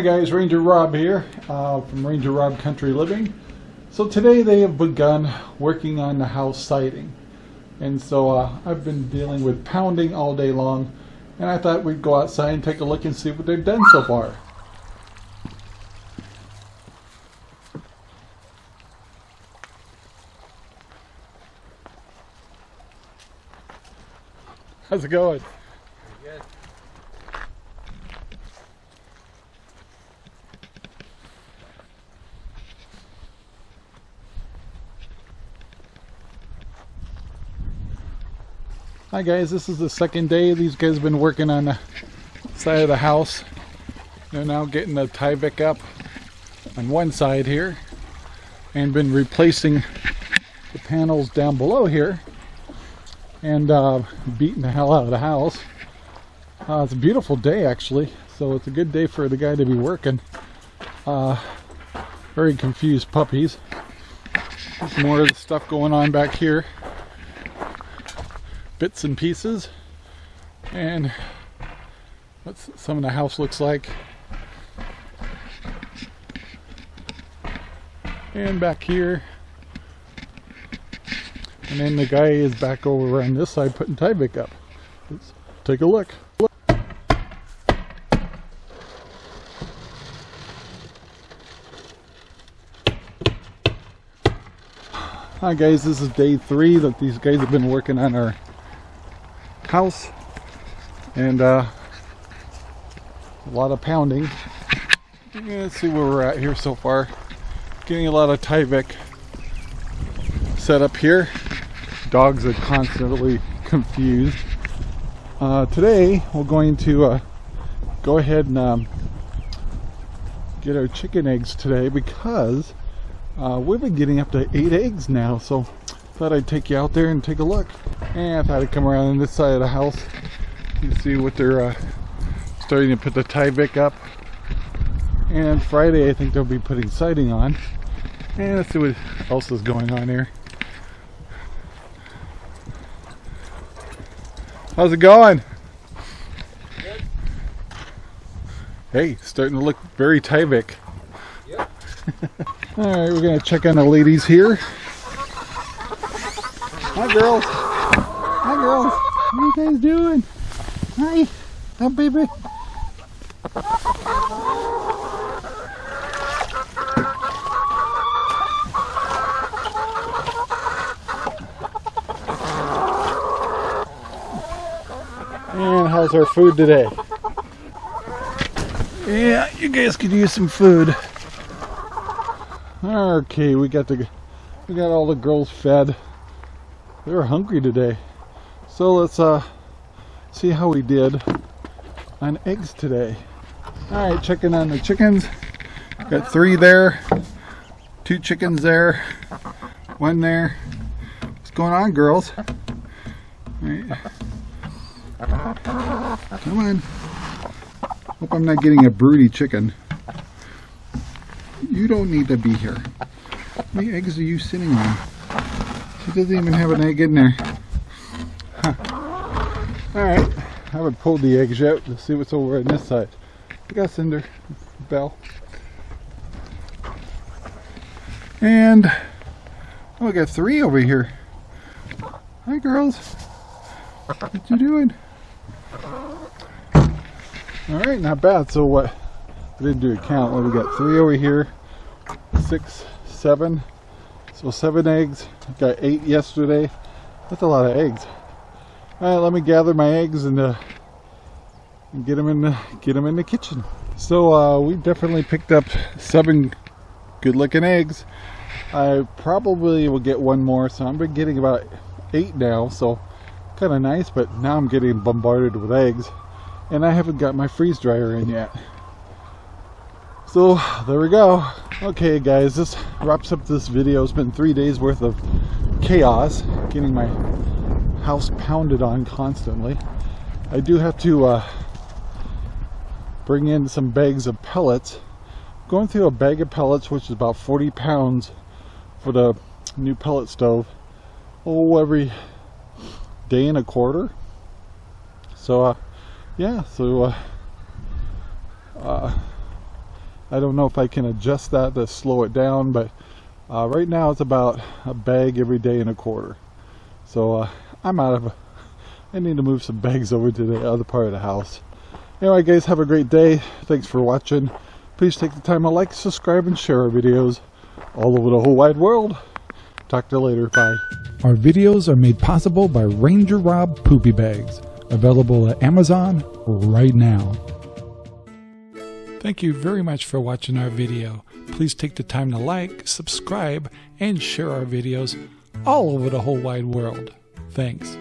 Hi guys, Ranger Rob here uh, from Ranger Rob Country Living. So today they have begun working on the house siding. And so uh, I've been dealing with pounding all day long and I thought we'd go outside and take a look and see what they've done so far. How's it going? Hi guys, this is the second day. These guys have been working on the side of the house. They're now getting the Tyvek up on one side here and been replacing the panels down below here and uh, beating the hell out of the house. Uh, it's a beautiful day actually, so it's a good day for the guy to be working. Uh, very confused puppies. More of the stuff going on back here bits and pieces. And what some of the house looks like. And back here. And then the guy is back over on this side putting Tyvek up. Let's take a look. Hi guys, this is day three that these guys have been working on our house and uh, a lot of pounding. Let's see where we're at here so far. Getting a lot of Tyvek set up here. Dogs are constantly confused. Uh, today we're going to uh, go ahead and um, get our chicken eggs today because uh, we've been getting up to eight eggs now. So thought I'd take you out there and take a look. And I thought I'd come around on this side of the house. and see what they're uh, starting to put the Tyvek up. And Friday I think they'll be putting siding on. And let's see what else is going on here. How's it going? Good. Hey, starting to look very Tyvek. Yep. Alright, we're gonna check on the ladies here. Hi girls. Hi girls. What are you guys doing? Hi. Hi baby. And how's our food today? Yeah, you guys could use some food. Okay, we got the we got all the girls fed. They're hungry today. So let's uh see how we did on eggs today. Alright, checking on the chickens. Got three there. Two chickens there. One there. What's going on, girls? Right. Come on. Hope I'm not getting a broody chicken. You don't need to be here. How many eggs are you sitting on? She doesn't even have an egg in there. Huh. Alright, I haven't pulled the eggs yet. Let's see what's over on this side. I got Cinder, Bell. And, oh, I got three over here. Hi, girls. What you doing? Alright, not bad. So what, I didn't do a count. Well, we got three over here, six, seven. So seven eggs. Got eight yesterday. That's a lot of eggs. All right, let me gather my eggs and, uh, and get them in the get them in the kitchen. So uh, we definitely picked up seven good-looking eggs. I probably will get one more, so I'm been getting about eight now. So kind of nice, but now I'm getting bombarded with eggs, and I haven't got my freeze dryer in yet. So there we go. Okay guys, this wraps up this video. It's been three days worth of chaos getting my house pounded on constantly. I do have to uh, bring in some bags of pellets. Going through a bag of pellets, which is about 40 pounds for the new pellet stove. Oh, every day and a quarter. So, uh, yeah, so uh, uh, I don't know if I can adjust that to slow it down, but uh, right now it's about a bag every day and a quarter. So uh, I'm out of. I need to move some bags over to the other part of the house. Anyway, guys, have a great day. Thanks for watching. Please take the time to like, subscribe, and share our videos all over the whole wide world. Talk to you later. Bye. Our videos are made possible by Ranger Rob Poopy Bags, available at Amazon right now. Thank you very much for watching our video. Please take the time to like, subscribe, and share our videos all over the whole wide world. Thanks.